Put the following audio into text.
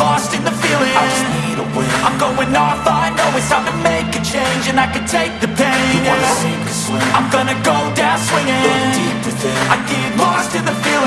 lost in the feeling. I just need a win. I'm going off, I know it's time to make a change And I can take the pain, you yeah. wanna sink or swim? I'm gonna go down swinging. Look deep within. I get lost in the feeling.